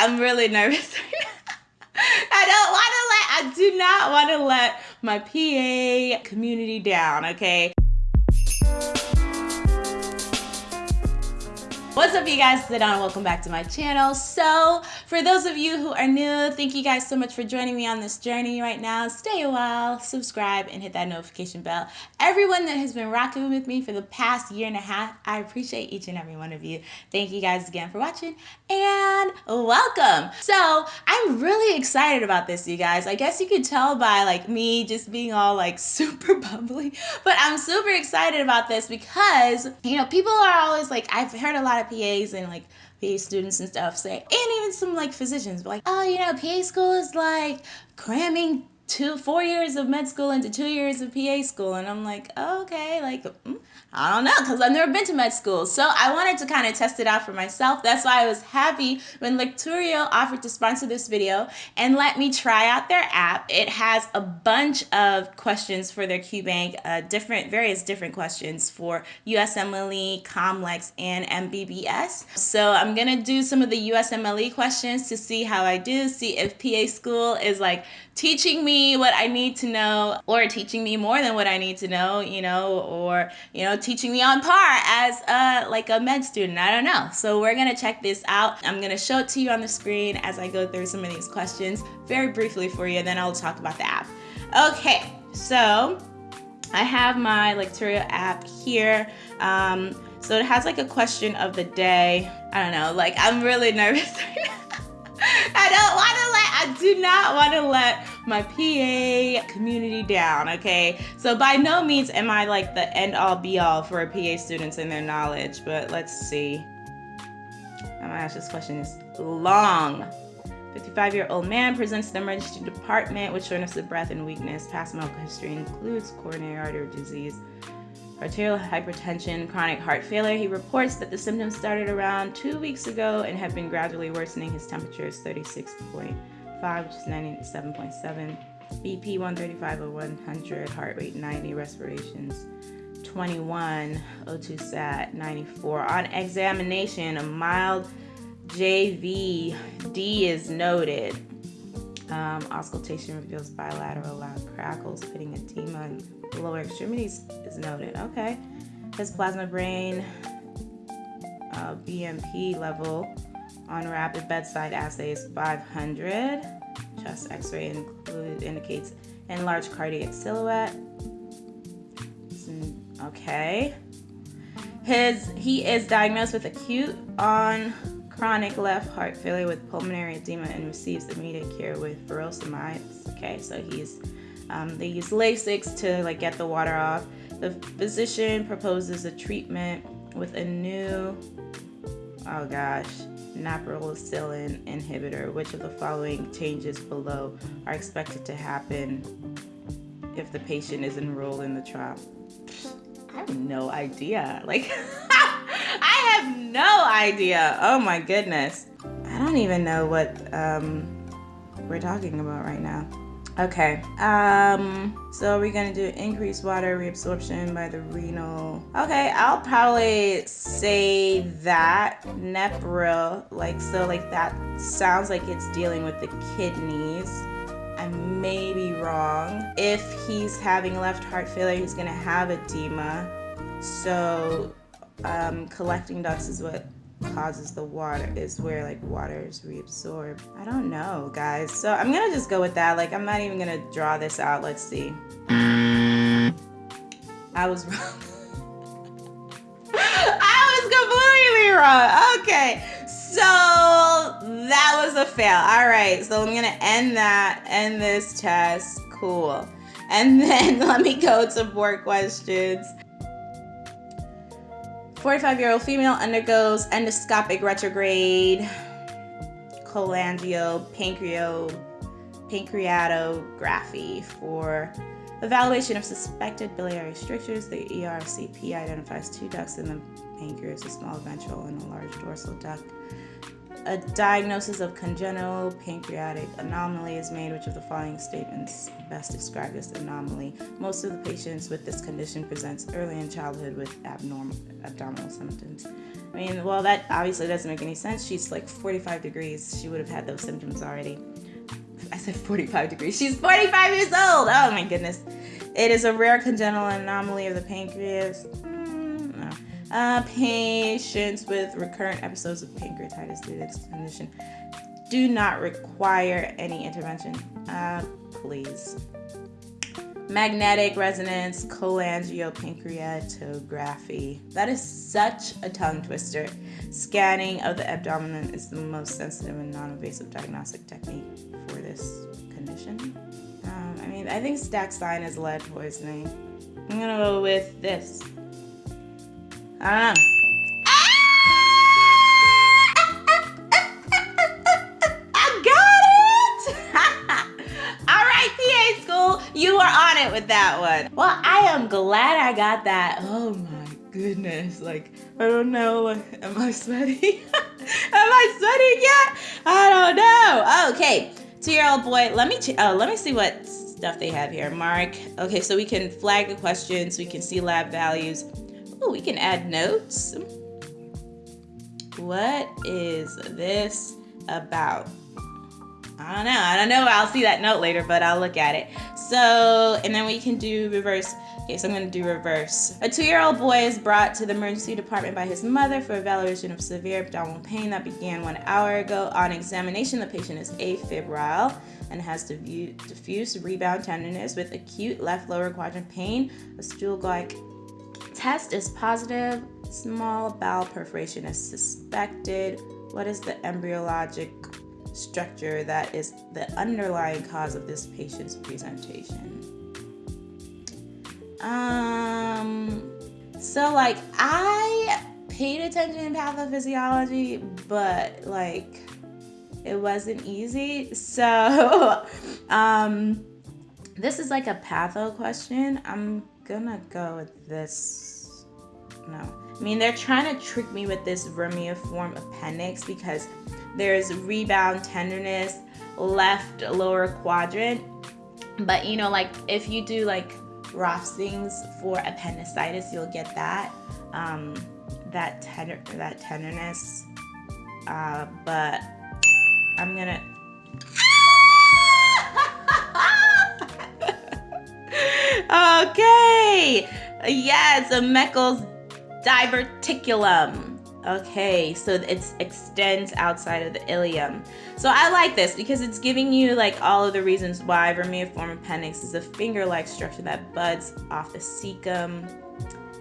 I'm really nervous right now. I don't want to let, I do not want to let my PA community down, okay? What's up you guys, down and welcome back to my channel. So for those of you who are new, thank you guys so much for joining me on this journey right now. Stay a while, subscribe and hit that notification bell. Everyone that has been rocking with me for the past year and a half, I appreciate each and every one of you. Thank you guys again for watching and welcome. So I'm really excited about this you guys. I guess you could tell by like me just being all like super bubbly, but I'm super excited about this because you know people are always like I've heard a lot PAs and like PA students and stuff say, and even some like physicians, like, oh, you know, PA school is like cramming two, four years of med school into two years of PA school. And I'm like, oh, okay, like, mm, I don't know, because I've never been to med school. So I wanted to kind of test it out for myself. That's why I was happy when Lecturio offered to sponsor this video and let me try out their app. It has a bunch of questions for their QBank, uh, different, various different questions for USMLE, COMLEX, and MBBS. So I'm to do some of the USMLE questions to see how I do, see if PA school is like teaching me what I need to know or teaching me more than what I need to know, you know, or, you know, teaching me on par as a, like a med student. I don't know. So we're going to check this out. I'm going to show it to you on the screen as I go through some of these questions very briefly for you. And then I'll talk about the app. Okay, so I have my Lecturio app here. Um, so it has like a question of the day. I don't know, like I'm really nervous right now. I don't want to let, I do not want to let my PA community down, okay? So by no means am I like the end all be all for PA students and their knowledge, but let's see. I'm gonna ask this question is long. 55 year old man presents to the emergency department with shortness of breath and weakness. Past medical history includes coronary artery disease, arterial hypertension, chronic heart failure. He reports that the symptoms started around two weeks ago and have been gradually worsening. His temperature is 36.5, which is 97.7. BP 135 over 100, heart rate 90, respirations 21, O2 sat 94. On examination, a mild JVD is noted. Um, auscultation reveals bilateral loud crackles, pitting edema, and lower extremities is noted. Okay. His plasma brain uh, BNP level on rapid bedside assays, 500. Chest x-ray included indicates enlarged cardiac silhouette. Okay. His he is diagnosed with acute on chronic left heart failure with pulmonary edema and receives immediate care with furosemide. Okay, so he's um, they use Lasix to like get the water off. The physician proposes a treatment with a new, oh gosh, neprilysin inhibitor. Which of the following changes below are expected to happen if the patient is enrolled in the trial? I have no idea. Like. I have no idea. Oh my goodness. I don't even know what um, we're talking about right now. Okay, um, so we're gonna do increased water reabsorption by the renal. Okay, I'll probably say that Nepril, like, so like that sounds like it's dealing with the kidneys. I may be wrong. If he's having left heart failure, he's gonna have edema. So um, collecting ducts is what causes the water is where like water is reabsorbed. I don't know guys. So i'm gonna just go with that. Like i'm not even gonna draw this out. Let's see. I was wrong. I was completely wrong. Okay. So that was a fail. All right. So i'm gonna end that end this test. Cool. And then let me go to more questions 45 year old female undergoes endoscopic retrograde cholangio pancreato pancreatography for evaluation of suspected biliary strictures. The ERCP identifies two ducts in the pancreas, a small ventral and a large dorsal duct. A diagnosis of congenital pancreatic anomaly is made. Which of the following statements best describe this anomaly? Most of the patients with this condition presents early in childhood with abnormal abdominal symptoms. I mean, well, that obviously doesn't make any sense. She's like 45 degrees. She would have had those symptoms already. I said 45 degrees. She's 45 years old. Oh my goodness. It is a rare congenital anomaly of the pancreas. Mm. Uh, patients with recurrent episodes of pancreatitis due to this condition do not require any intervention. Uh, please. Magnetic resonance cholangiopancreatography. That is such a tongue twister. Scanning of the abdomen is the most sensitive and non invasive diagnostic technique for this condition. Um, I mean, I think Staxine is lead poisoning. I'm gonna go with this. Ah. Know. You are on it with that one. Well, I am glad I got that. Oh my goodness. Like, I don't know. Like, am I sweating? am I sweating yet? I don't know. Okay. Two-year-old boy. Let me ch- oh, let me see what stuff they have here. Mark. Okay, so we can flag the questions. We can see lab values. Oh, we can add notes. What is this about? I don't know. I don't know. I'll see that note later, but I'll look at it. So, and then we can do reverse. Okay, so I'm going to do reverse. A two year old boy is brought to the emergency department by his mother for evaluation of severe abdominal pain that began one hour ago. On examination, the patient is afebrile and has diffuse rebound tenderness with acute left lower quadrant pain. A stool like test is positive. Small bowel perforation is suspected. What is the embryologic structure that is the underlying cause of this patient's presentation. Um, so like I paid attention in pathophysiology, but like it wasn't easy. So, um, this is like a patho question. I'm gonna go with this. No, I mean they're trying to trick me with this vermiform appendix because there's rebound tenderness, left lower quadrant. But you know, like if you do like Rovsing's for appendicitis, you'll get that um, that tender that tenderness. Uh, but I'm gonna. Okay. Yes, a Meckel's diverticulum. Okay, so it extends outside of the ileum. So I like this because it's giving you like all of the reasons why vermiform appendix is a finger-like structure that buds off the cecum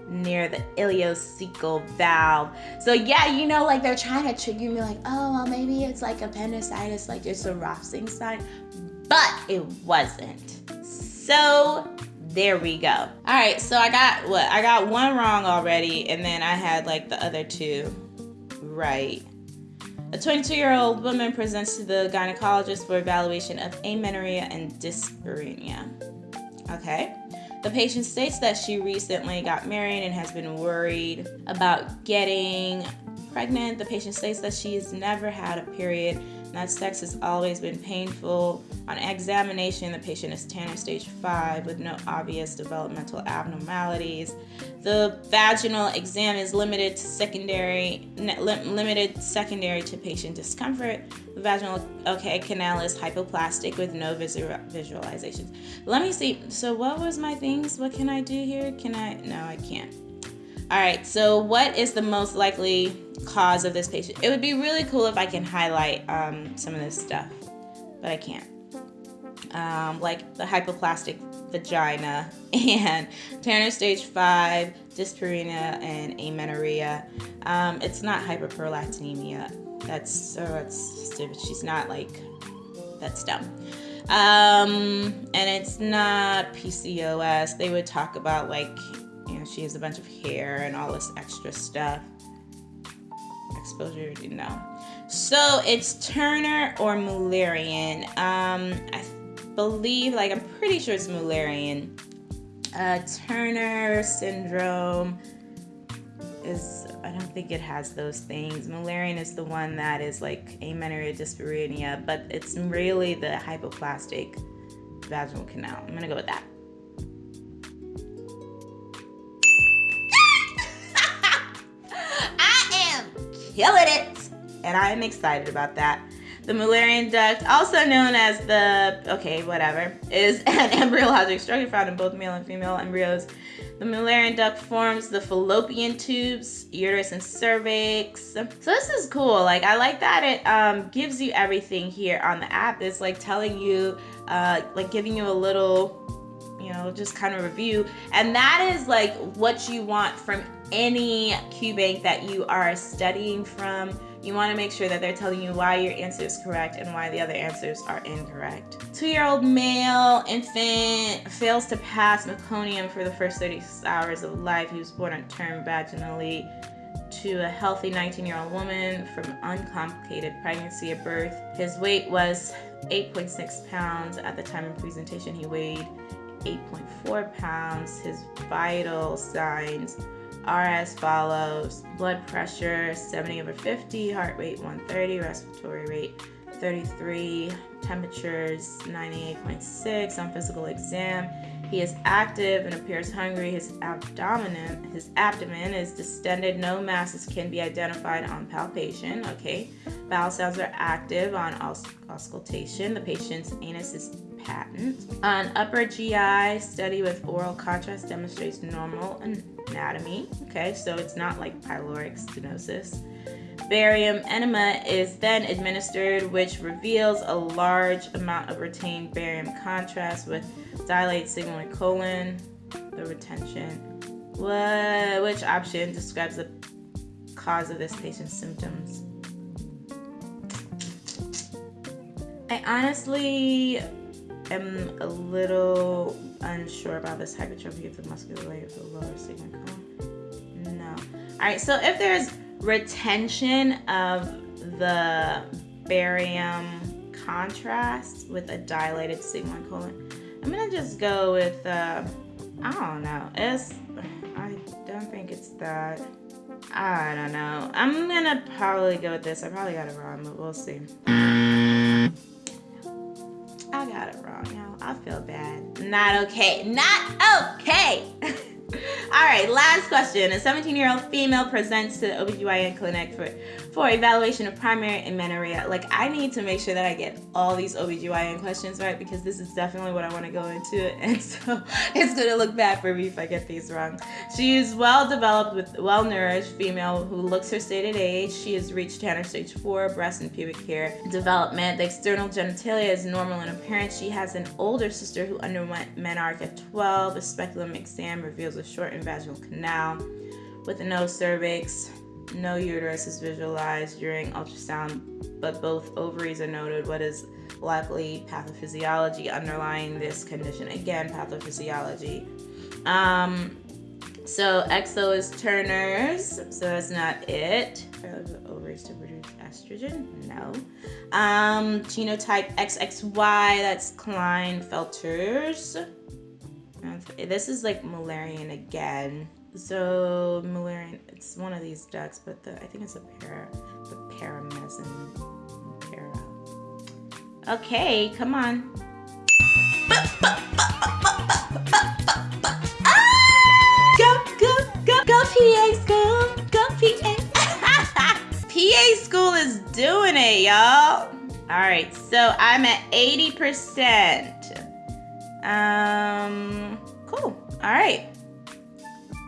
near the ileocecal valve. So yeah, you know, like they're trying to trigger me like, oh, well, maybe it's like appendicitis, like it's a Rovsing sign, but it wasn't. So there we go. All right, so I got what? I got one wrong already, and then I had like the other two right. A 22 year old woman presents to the gynecologist for evaluation of amenorrhea and dyspareunia. Okay. The patient states that she recently got married and has been worried about getting pregnant. The patient states that she has never had a period that sex has always been painful. On examination, the patient is Tanner stage 5 with no obvious developmental abnormalities. The vaginal exam is limited to secondary limited secondary to patient discomfort. The vaginal okay canal is hypoplastic with no visual, visualizations. Let me see. So what was my things? What can I do here? Can I No, I can't. All right, so what is the most likely cause of this patient? It would be really cool if I can highlight um, some of this stuff, but I can't. Um, like the hypoplastic vagina and Tanner stage 5, dyspareunia, and amenorrhea. Um, it's not hyperprolactinemia. That's so that's stupid. She's not like that's dumb. Um, and it's not PCOS. They would talk about like know, she has a bunch of hair and all this extra stuff. Exposure, you know. So it's Turner or Mullerian. Um, I believe, like, I'm pretty sure it's Mullerian. Uh, Turner syndrome is I don't think it has those things. Mullerian is the one that is like amenorrhea dyspareunia, but it's really the hypoplastic vaginal canal. I'm gonna go with that. And I am excited about that. The Mullerian duct, also known as the, okay, whatever, is an embryologic structure found in both male and female embryos. The Mullerian duct forms the fallopian tubes, uterus, and cervix. So this is cool. Like I like that it um, gives you everything here on the app. It's like telling you, uh, like giving you a little, you know, just kind of review. And that is like what you want from any Q bank that you are studying from you want to make sure that they're telling you why your answer is correct and why the other answers are incorrect. Two-year-old male infant fails to pass meconium for the first 36 hours of life. He was born on term vaginally to a healthy 19-year-old woman from uncomplicated pregnancy at birth. His weight was 8.6 pounds. At the time of presentation, he weighed 8.4 pounds. His vital signs are as follows blood pressure 70 over 50, heart rate 130, respiratory rate 33, temperatures 98.6 on physical exam. He is active and appears hungry. His abdomen, his abdomen is distended. No masses can be identified on palpation. Okay. Bowel sounds are active on auscultation. The patient's anus is patent. An upper GI study with oral contrast demonstrates normal anatomy. Okay, so it's not like pyloric stenosis. Barium enema is then administered, which reveals a large amount of retained barium contrast with dilate sigmoid colon, the retention. What, which option describes the cause of this patient's symptoms? I honestly am a little unsure about this hypertrophy of the muscular layer of the lower sigmoid colon. No. All right, so if there's retention of the barium contrast with a dilated sigmoid colon, I'm gonna just go with, uh, I don't know, it's, I don't think it's that. I don't know. I'm gonna probably go with this. I probably got it wrong, but we'll see. Got it wrong, y'all. I feel bad. Not okay. Not okay. All right, last question. A 17 year old female presents to the OBGYN clinic for, for evaluation of primary amenorrhea. Like, I need to make sure that I get all these OBGYN questions right because this is definitely what I want to go into. And so it's going to look bad for me if I get these wrong. She is well developed with well nourished female who looks her stated age. She has reached Tanner stage 4 breast and pubic hair development. The external genitalia is normal in appearance. She has an older sister who underwent menarche at 12. A speculum exam reveals a shortened vaginal canal with no cervix. No uterus is visualized during ultrasound, but both ovaries are noted. What is likely pathophysiology underlying this condition? Again, pathophysiology. Um, so XO is Turner's, so that's not it. Ovaries to produce estrogen? No. Um, genotype XXY, that's Klinefelter's. This is like Mullerian again. So Mullerian, it's one of these ducts, but the I think it's a para, the paramezon para. Okay, come on. Go, go, go, go, PA school, go, PA. PA school is doing it, y'all. All right, so I'm at 80%. Um, cool. All right.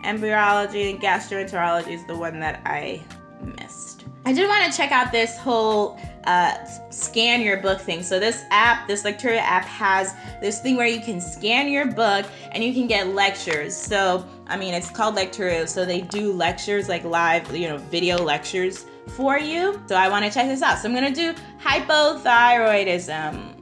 Embryology and gastroenterology is the one that I missed. I did want to check out this whole uh, scan your book thing. So this app, this Lecturio app has this thing where you can scan your book and you can get lectures. So, I mean, it's called Lecturio. So they do lectures like live, you know, video lectures for you. So I want to check this out. So I'm going to do hypothyroidism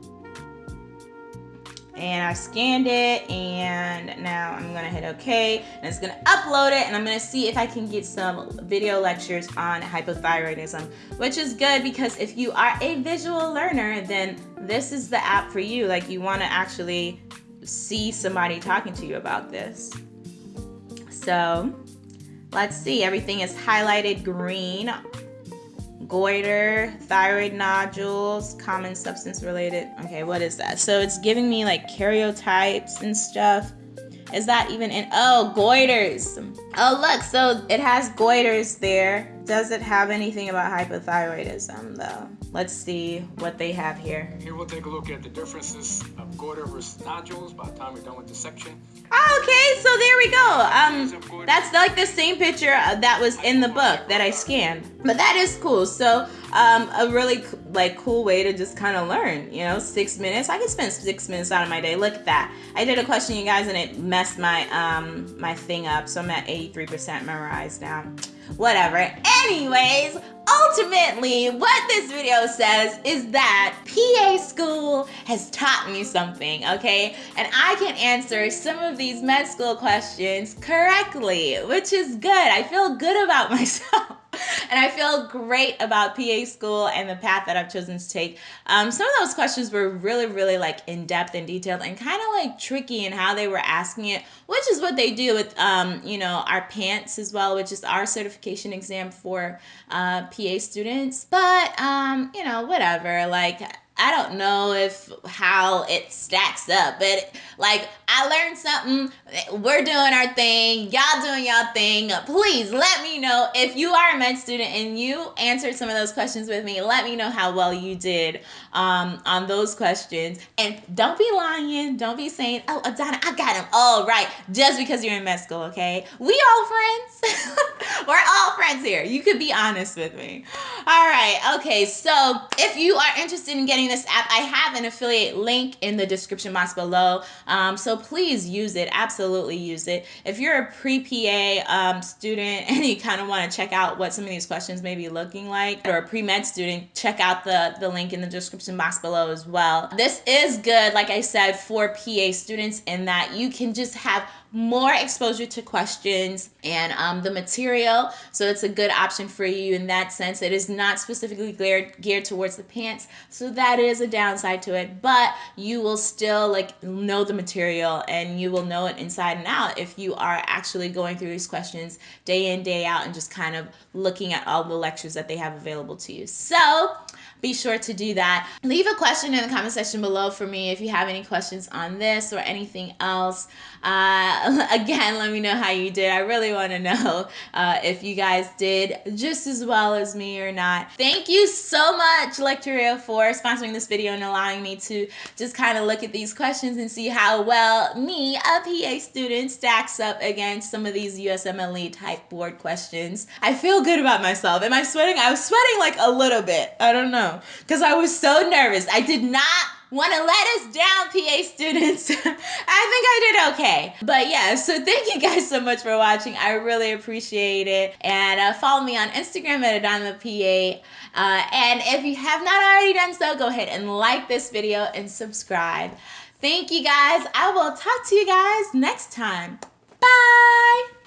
and I scanned it and now I'm gonna hit okay and it's gonna upload it and I'm gonna see if I can get some video lectures on hypothyroidism which is good because if you are a visual learner then this is the app for you. Like you want to actually see somebody talking to you about this. So Let's see, everything is highlighted green. Goiter, thyroid nodules, common substance related. Okay, what is that? So it's giving me like karyotypes and stuff. Is that even in? Oh, goiters. Oh, look, so it has goiters there. Does it have anything about hypothyroidism though? Let's see what they have here. Here we'll take a look at the differences of goiter versus nodules by the time we're done with this section. Oh, okay, so there we go. Um, that's like the same picture uh, that was in the book that I scanned. But that is cool. So, um, a really like cool way to just kind of learn. You know, six minutes. I can spend six minutes out of my day. Look at that. I did a question, you guys, and it messed my um my thing up. So I'm at 83% memorized now whatever. Anyways, ultimately, what this video says is that PA school has taught me something, okay? And I can answer some of these med school questions correctly, which is good. I feel good about myself and I feel great about PA school and the path that I've chosen to take. Um, some of those questions were really, really like in depth and detailed and kind of like tricky in how they were asking it, which is what they do with, um, you know, our PANCE as well, which is our certification exam for uh, PA students. But, um, you know, whatever. Like, I don't know if how it stacks up, but like I learned something. We're doing our thing. Y'all doing y'all thing. Please let me know if you are a med student and you answered some of those questions with me. Let me know how well you did um, on those questions. And don't be lying. Don't be saying, "Oh, Adana, I got them all right," just because you're in med school. Okay, we all friends. We're all friends here. You could be honest with me. All right. Okay. So if you are interested in getting this app, I have an affiliate link in the description box below. Um, so please use it. Absolutely use it. If you're a pre-PA um, student and you kind of want to check out what some of these questions may be looking like, or a pre-med student, check out the, the link in the description box below as well. This is good, like I said, for PA students in that you can just have more exposure to questions and um, the material. So it's a good option for you in that sense. It is not specifically geared, geared towards the PANCE. So that is a downside to it, but you will still like know the material and you will know it inside and out if you are actually going through these questions day in, day out, and just kind of looking at all the lectures that they have available to you. So be sure to do that. Leave a question in the comment section below for me if you have any questions on this or anything else. Uh, again, let me know how you did. I really want to know uh, if you guys did just as well as me or not. Thank you so much, Lecturio, for sponsoring this video and allowing me to just kind of look at these questions and see how well me, a PA student, stacks up against some of these USMLE type board questions. I feel good about myself. Am I sweating? I was sweating like a little bit. I don't know because I was so nervous. I did not want to let us down, PA students. I think I did okay. But yeah, so thank you guys so much for watching. I really appreciate it. And uh, follow me on Instagram at Adana PA. Uh, and if you have not already done so, go ahead and like this video and subscribe. Thank you guys. I will talk to you guys next time. Bye.